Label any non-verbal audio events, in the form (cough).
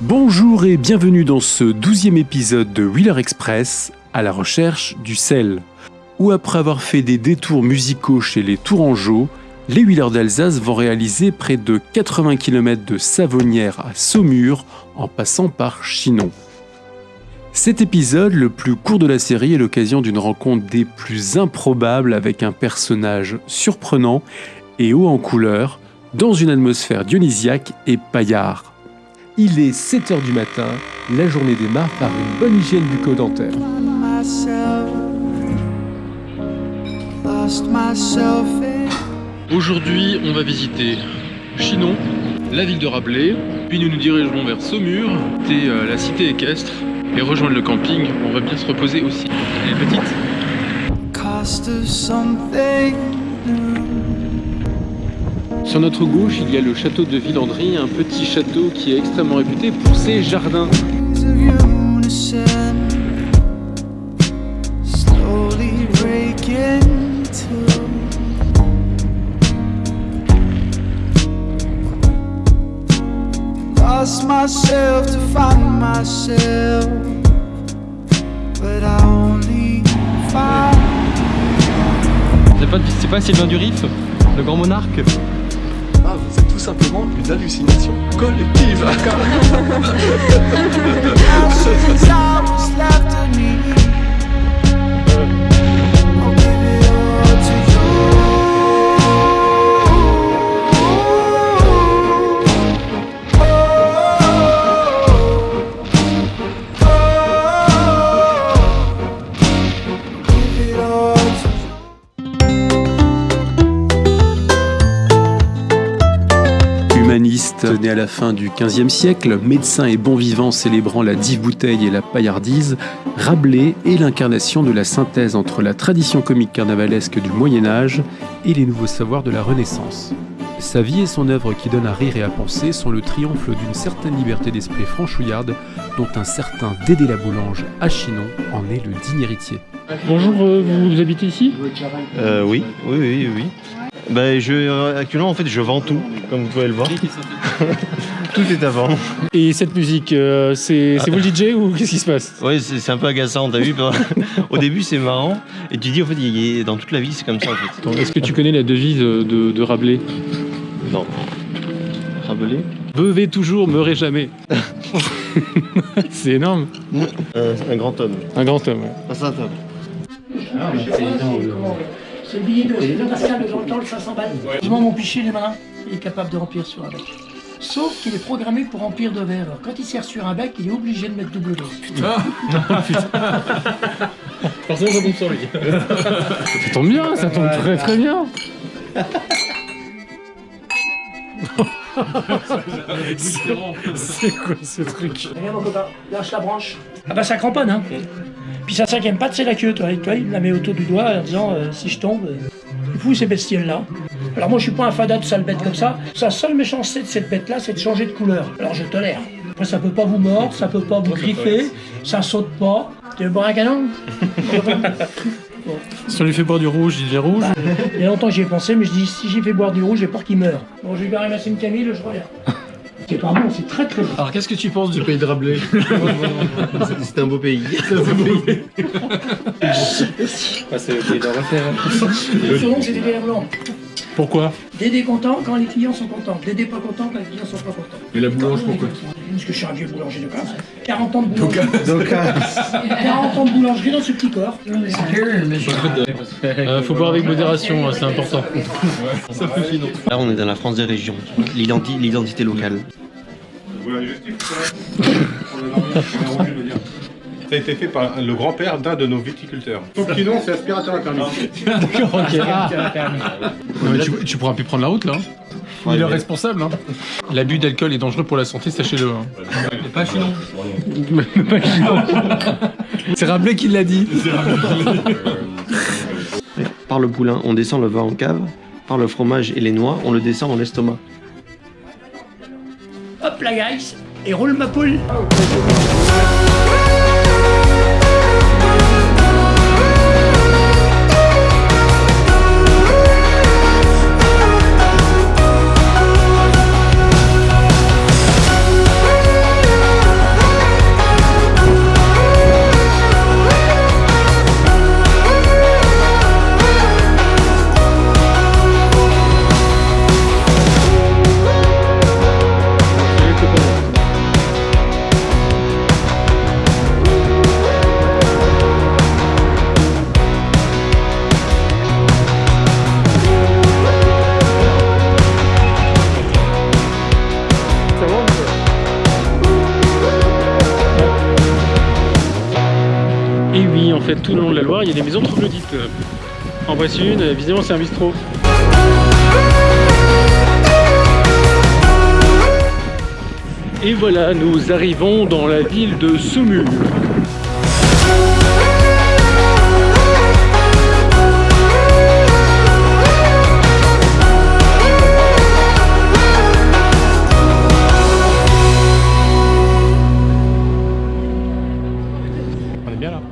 Bonjour et bienvenue dans ce douzième épisode de Wheeler Express à la recherche du sel. Où après avoir fait des détours musicaux chez les Tourangeaux, les Wheelers d'Alsace vont réaliser près de 80 km de Savonnière à Saumur en passant par Chinon. Cet épisode, le plus court de la série, est l'occasion d'une rencontre des plus improbables avec un personnage surprenant et haut en couleur, dans une atmosphère dionysiaque et paillard. Il est 7h du matin, la journée démarre par une bonne hygiène bucco-dentaire. Aujourd'hui, on va visiter Chinon, la ville de Rabelais, puis nous nous dirigerons vers Saumur, et euh, la cité équestre, et rejoindre le camping. On va bien se reposer aussi. Elle est petite. Sur notre gauche, il y a le château de Villandry, un petit château qui est extrêmement réputé pour ses jardins. Lost myself to find myself, but I only found. C'est pas, c'est pas Sylvain Durif, le grand monarque? Ah, c'est tout simplement une hallucination collective. (laughs) né à la fin du XVe siècle, médecin et bon vivant célébrant la dive bouteille et la paillardise, Rabelais est l'incarnation de la synthèse entre la tradition comique carnavalesque du Moyen Âge et les nouveaux savoirs de la Renaissance. Sa vie et son œuvre qui donnent à rire et à penser sont le triomphe d'une certaine liberté d'esprit franchouillarde dont un certain Dédé la Boulange à Chinon en est le digne héritier. Bonjour, euh, vous habitez ici? Euh, oui, oui, oui, oui. Ben, je, euh, actuellement, en fait, je vends tout, comme vous pouvez le voir. (laughs) tout est à vendre. Et cette musique, euh, c'est c'est vous le DJ ou qu'est-ce qui se passe? Oui, c'est un peu agaçant, t'as vu (laughs) Au début, c'est marrant. Et tu dis, en fait, y dans toute la vie, c'est comme ça, en fait. Est-ce que tu connais la devise de, de- Rabelais? Non. Rabelais? Bevez toujours, meurez jamais. (laughs) c'est énorme. Euh, Un grand homme. Un grand homme. ouais. Pas ça, toi. C'est le billet de, Pascal de Grand le 500 balles. Heureusement, mon piché, il est malin. Il est capable de remplir sur un bec. Sauf qu'il est programmé pour remplir de verre. Alors, quand il sert sur un bec, il est obligé de mettre double dose. (laughs) Forcément, ça tombe sur lui. ça tombe bien, ça tombe très très bien. C'est quoi ce truc? Regarde mon copain, lâche la branche. Ah bah ça cramponne, hein. Puis sa cinquième patte, c'est la queue, toi. Et toi, il la met autour du doigt en disant euh, si je tombe. euh, Il fout ces bestioles-là. Alors moi, je suis pas un fada de sale bête comme ça. Sa seule méchanceté de cette bête-là, c'est de changer de couleur. Alors je tolère. Après, ça peut pas vous mordre, ça peut pas vous griffer, ça saute pas. Tu veux boire un canon? (laughs) Si on lui fait boire du rouge, il est rouge. Il y a longtemps j'y ai pensé, mais je dis si j'y fais boire du rouge, j'ai peur qu'il meure. Bon, je vais lui ramasser une Camille, je reviens. C'est pas bon, c'est très très bon. Alors qu'est-ce que tu penses du pays de Rabelais (laughs) C'est un beau pays. (laughs) Le surnom, c'est Dédé la Blanc. Pourquoi? Dédé content quand les clients sont contents. Dédé pas content quand les clients sont pas contents. Et la boulange, pourquoi? Parce que je suis un vieux boulanger de classe. 40 ans de boulangerie. 40 ans de boulangerie dans ce petit corps. Euh, Faut boire avec modération, hein, c'est important. Là, on est dans la France des régions. L'identi- L'identité locale. Ça a été fait par le grand-père d'un de nos viticulteurs. C'est aspirateur interne. (laughs) D'accord, ok. Ah. Non, mais tu, tu pourras plus prendre la route là. Il est responsable. Hein. L'abus d'alcool est dangereux pour la santé, sachez-le. hein. Pas chez nous. (laughs) Pas Chinon. C'est Rabelais qui l'a dit. Par le poulain, on descend le vin en cave. Par le fromage et les noix, on le descend dans l'estomac. Hop la guys, et roule ma poule. tout le long de la Loire, il y a des maisons troglodytes. En voici une, évidemment, c'est un bistrot. Et voilà, nous arrivons dans la ville de Saumur. On est bien là